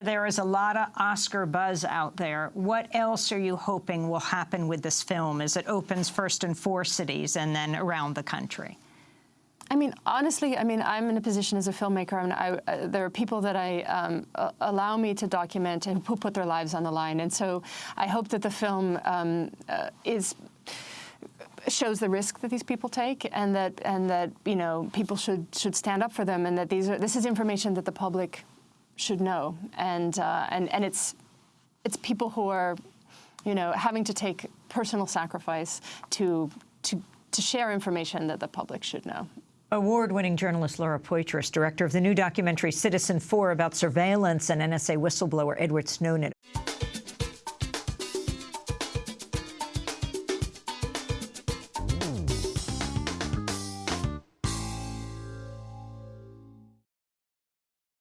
There is a lot of Oscar buzz out there. What else are you hoping will happen with this film as it opens first in four cities and then around the country? I mean, honestly, I mean, I'm in a position as a filmmaker. I mean, I, uh, there are people that I um, uh, allow me to document and who put their lives on the line. And so I hope that the film um, uh, is shows the risk that these people take and that and that you know people should should stand up for them and that these are this is information that the public should know, and uh, and and it's it's people who are, you know, having to take personal sacrifice to to to share information that the public should know. Award-winning journalist Laura Poitras, director of the new documentary Citizenfour about surveillance and NSA whistleblower Edward Snowden.